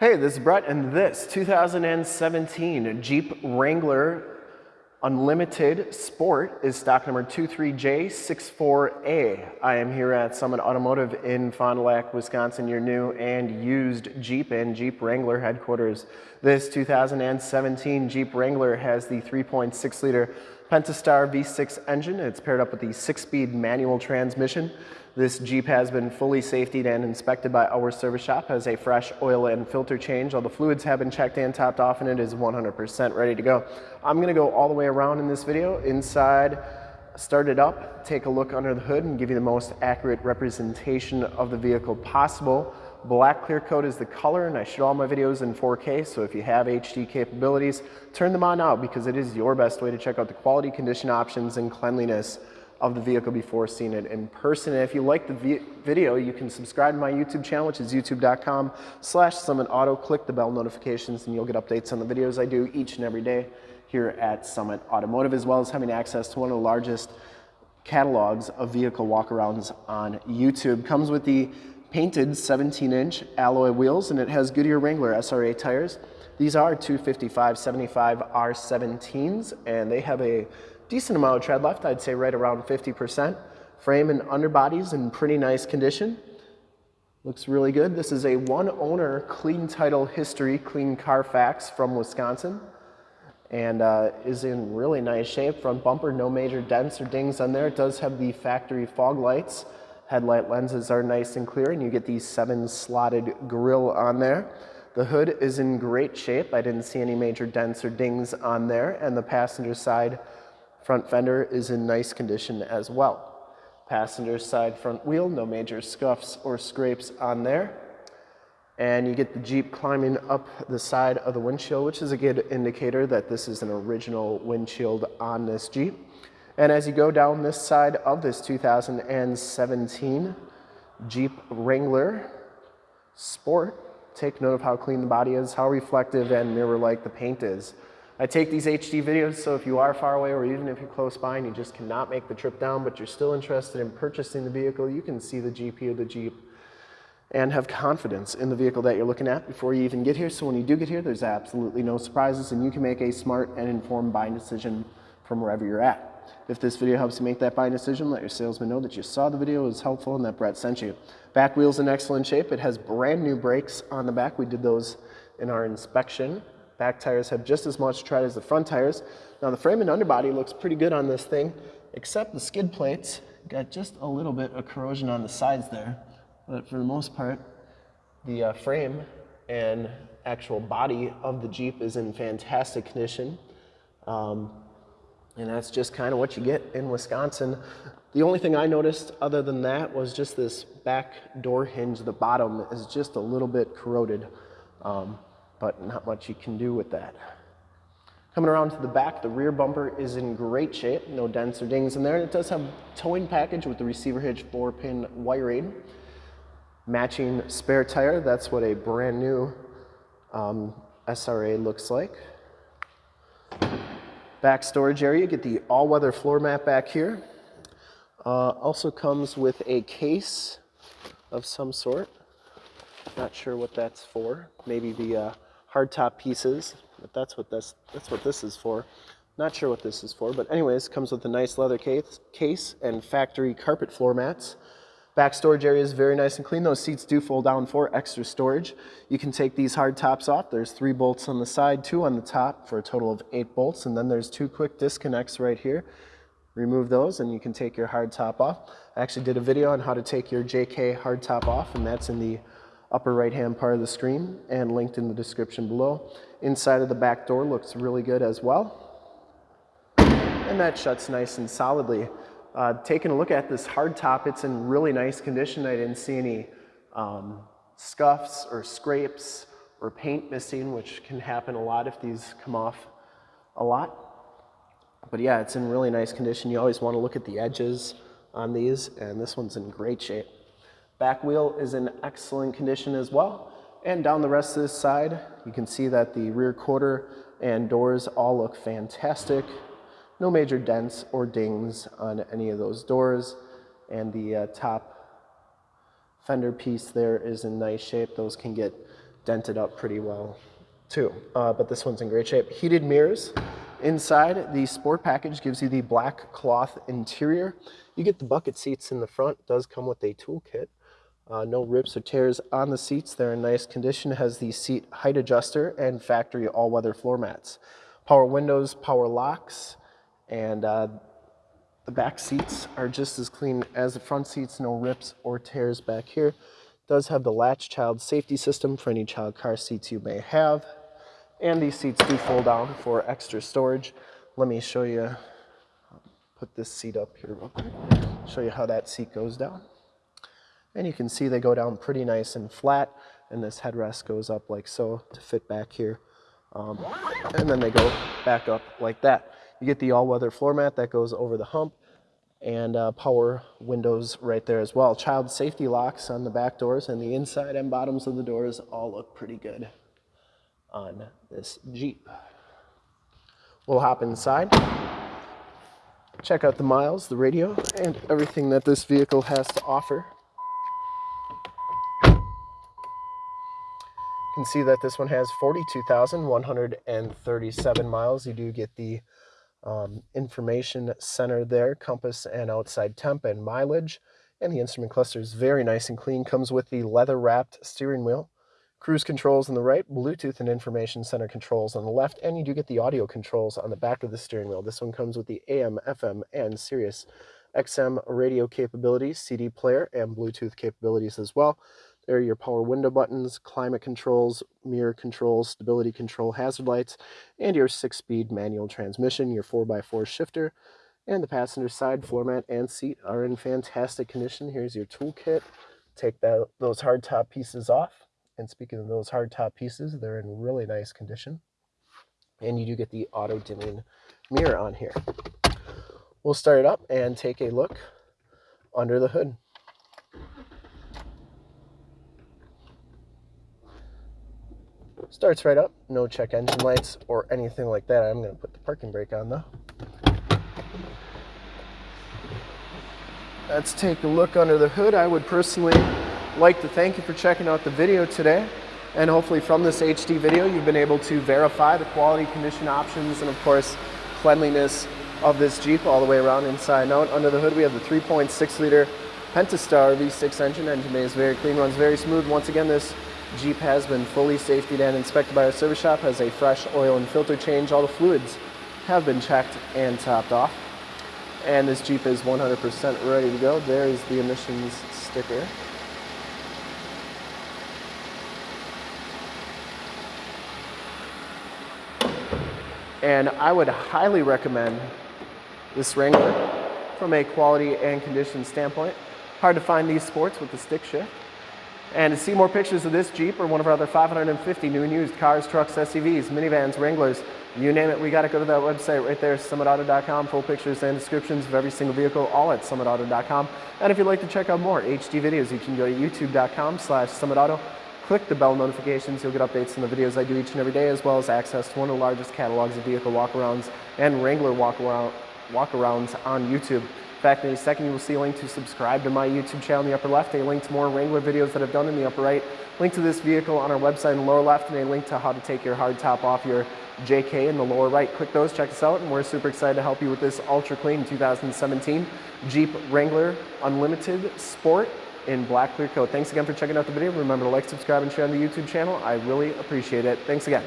Hey, this is Brett, and this 2017 Jeep Wrangler Unlimited Sport is stock number 23J64A. I am here at Summit Automotive in Fond du Lac, Wisconsin, your new and used Jeep and Jeep Wrangler headquarters. This 2017 Jeep Wrangler has the 3.6 liter Pentastar V6 engine. It's paired up with the six-speed manual transmission. This Jeep has been fully safetied and inspected by our service shop, has a fresh oil and filter change. All the fluids have been checked and topped off and it is 100% ready to go. I'm gonna go all the way around in this video, inside, start it up, take a look under the hood and give you the most accurate representation of the vehicle possible. Black clear coat is the color and I shoot all my videos in 4K, so if you have HD capabilities, turn them on now because it is your best way to check out the quality, condition options, and cleanliness of the vehicle before seeing it in person. And if you like the video, you can subscribe to my YouTube channel, which is youtube.com slash Summit Auto. Click the bell notifications and you'll get updates on the videos I do each and every day here at Summit Automotive, as well as having access to one of the largest catalogs of vehicle walkarounds on YouTube. Comes with the painted 17 inch alloy wheels and it has Goodyear Wrangler SRA tires. These are 255 75 R17s and they have a decent amount of tread left, I'd say right around 50%. Frame and underbody's in pretty nice condition. Looks really good. This is a one owner clean title history, clean Carfax from Wisconsin and uh, is in really nice shape. Front bumper, no major dents or dings on there. It does have the factory fog lights Headlight lenses are nice and clear and you get these seven slotted grille on there. The hood is in great shape. I didn't see any major dents or dings on there and the passenger side front fender is in nice condition as well. Passenger side front wheel, no major scuffs or scrapes on there. And you get the Jeep climbing up the side of the windshield, which is a good indicator that this is an original windshield on this Jeep. And as you go down this side of this 2017 Jeep Wrangler Sport, take note of how clean the body is, how reflective and mirror-like the paint is. I take these HD videos, so if you are far away or even if you're close by and you just cannot make the trip down, but you're still interested in purchasing the vehicle, you can see the GP of the Jeep and have confidence in the vehicle that you're looking at before you even get here. So when you do get here, there's absolutely no surprises and you can make a smart and informed buying decision from wherever you're at. If this video helps you make that buying decision, let your salesman know that you saw the video, was helpful, and that Brett sent you. Back wheel's in excellent shape. It has brand new brakes on the back. We did those in our inspection. Back tires have just as much tread as the front tires. Now the frame and underbody looks pretty good on this thing, except the skid plates got just a little bit of corrosion on the sides there. But for the most part, the uh, frame and actual body of the Jeep is in fantastic condition. Um, and that's just kind of what you get in Wisconsin. The only thing I noticed other than that was just this back door hinge. The bottom is just a little bit corroded, um, but not much you can do with that. Coming around to the back, the rear bumper is in great shape. No dents or dings in there. And it does have towing package with the receiver hitch four pin wiring. Matching spare tire. That's what a brand new um, SRA looks like. Back storage area, get the all-weather floor mat back here. Uh, also comes with a case of some sort. Not sure what that's for. Maybe the uh, hardtop pieces, but that's what this that's what this is for. Not sure what this is for, but anyways, comes with a nice leather case, case and factory carpet floor mats. Back storage area is very nice and clean. Those seats do fold down for extra storage. You can take these hard tops off. There's three bolts on the side, two on the top for a total of eight bolts. And then there's two quick disconnects right here. Remove those and you can take your hard top off. I actually did a video on how to take your JK hard top off and that's in the upper right hand part of the screen and linked in the description below. Inside of the back door looks really good as well. And that shuts nice and solidly. Uh, taking a look at this hard top, it's in really nice condition. I didn't see any um, scuffs or scrapes or paint missing, which can happen a lot if these come off a lot. But yeah, it's in really nice condition. You always want to look at the edges on these, and this one's in great shape. Back wheel is in excellent condition as well. And down the rest of this side, you can see that the rear quarter and doors all look fantastic. No major dents or dings on any of those doors. And the uh, top fender piece there is in nice shape. Those can get dented up pretty well too. Uh, but this one's in great shape. Heated mirrors. Inside, the sport package gives you the black cloth interior. You get the bucket seats in the front. It does come with a toolkit. Uh, no rips or tears on the seats. They're in nice condition. It has the seat height adjuster and factory all-weather floor mats. Power windows, power locks, and uh, the back seats are just as clean as the front seats. No rips or tears back here does have the latch child safety system for any child car seats you may have. And these seats do fold down for extra storage. Let me show you, put this seat up here real quick, show you how that seat goes down. And you can see they go down pretty nice and flat, and this headrest goes up like so to fit back here. Um, and then they go back up like that. You get the all-weather floor mat that goes over the hump, and uh, power windows right there as well. Child safety locks on the back doors and the inside and bottoms of the doors all look pretty good on this Jeep. We'll hop inside, check out the miles, the radio, and everything that this vehicle has to offer. You can see that this one has 42,137 miles. You do get the um, information center there, compass and outside temp and mileage. And the instrument cluster is very nice and clean. Comes with the leather wrapped steering wheel, cruise controls on the right, Bluetooth and information center controls on the left, and you do get the audio controls on the back of the steering wheel. This one comes with the AM, FM, and Sirius XM radio capabilities, CD player, and Bluetooth capabilities as well. Are your power window buttons, climate controls, mirror controls, stability control, hazard lights, and your six-speed manual transmission, your 4x4 shifter, and the passenger side floor mat and seat are in fantastic condition. Here's your toolkit. Take that, those hardtop pieces off. And speaking of those hardtop pieces, they're in really nice condition. And you do get the auto dimming mirror on here. We'll start it up and take a look under the hood. Starts right up, no check engine lights or anything like that. I'm going to put the parking brake on though. Let's take a look under the hood. I would personally like to thank you for checking out the video today. And hopefully from this HD video, you've been able to verify the quality, condition options, and of course, cleanliness of this Jeep all the way around inside and out. Under the hood, we have the 3.6 liter Pentastar V6 engine. Engine bay is very clean, runs very smooth. Once again, this Jeep has been fully safety and inspected by our service shop, has a fresh oil and filter change. All the fluids have been checked and topped off. And this Jeep is 100% ready to go. There's the emissions sticker. And I would highly recommend this Wrangler from a quality and condition standpoint. Hard to find these sports with the stick shift. And to see more pictures of this Jeep or one of our other 550 new and used cars, trucks, SUVs, minivans, Wranglers, you name it, we got to go to that website right there, summitauto.com. Full pictures and descriptions of every single vehicle, all at summitauto.com. And if you'd like to check out more HD videos, you can go to youtube.com slash summitauto. Click the bell notifications. You'll get updates on the videos I do each and every day, as well as access to one of the largest catalogs of vehicle walkarounds and Wrangler walkaround, walkarounds on YouTube fact, in a second you will see a link to subscribe to my YouTube channel in the upper left, a link to more Wrangler videos that I've done in the upper right, link to this vehicle on our website in the lower left, and a link to how to take your hard top off your JK in the lower right. Click those, check us out, and we're super excited to help you with this ultra clean 2017 Jeep Wrangler Unlimited Sport in black clear coat. Thanks again for checking out the video. Remember to like, subscribe, and share on the YouTube channel. I really appreciate it. Thanks again.